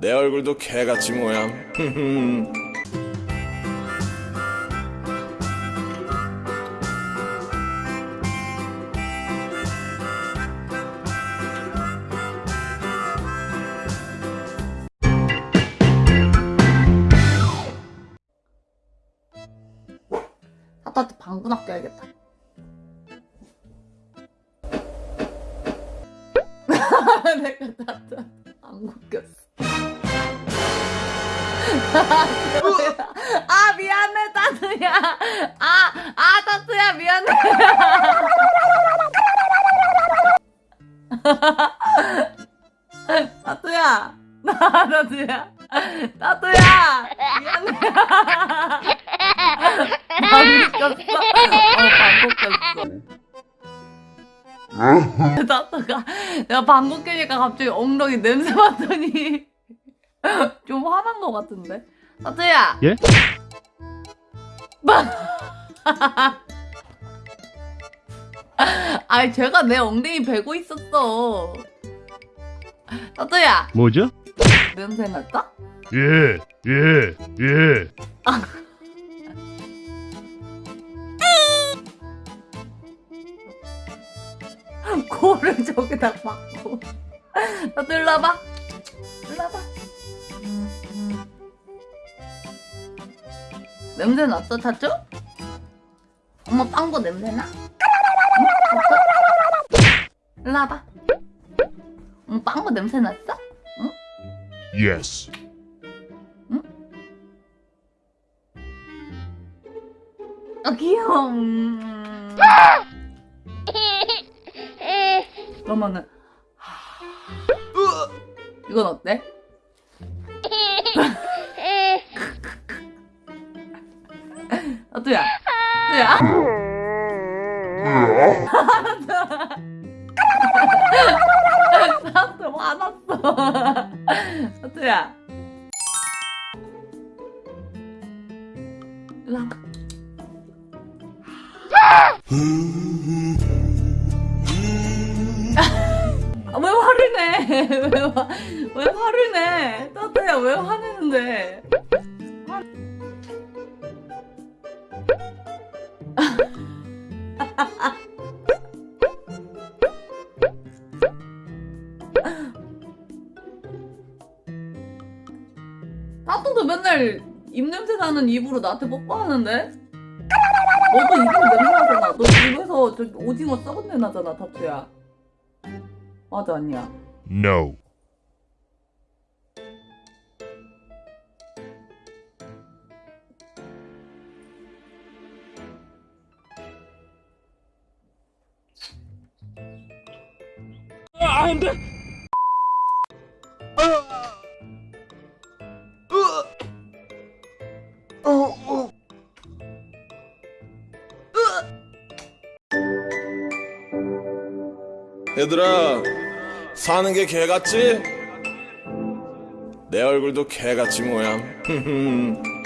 내 얼굴도 개같이 모양. 타타한테 방구 낚여야겠다. 내가 타타 방구 꼈어. 아 미안해 타투야. 아, 아 타투야 미안해. 타투야. 타투야. 타투야. 미안해. 방구 꼈어. 어 방구 꼈어. 나다가 내가 방구 뀌니까 갑자기 엉덩이 냄새 맡더니 좀 화난 것 같은데 타투야 예? 아니 제가 내 엉덩이 베고 있었어 타투야 뭐죠? 냄새 났다? 예, 예, 예. 코를 저기다 박고 와봐 일로 와봐 냄새 났어 타투? 엄마 빵구 냄새 나? 응? 일로 와봐 엄마 빵구 냄새 났어? Yes. 아 귀여워 음. 그러면은 이건 어때? 아뚜야. 아뚜야. 나도 화났어. 아뚜야. 일로 와봐. 아, 왜 화를 내? 왜, 화, 왜 화를 내? 따뜻야 왜 화내는데? 화... 따뜻도 맨날 입냄새 나는 입으로 나한테 뽀뽀하는데? 너도 입으로 냄새 나잖아. 너 입에서 저기 오징어 썩은 내 나잖아, 타투야. 맞아, 아니야. No. 얘들아, 사는 게 개같지? 내 얼굴도 개같이 모양.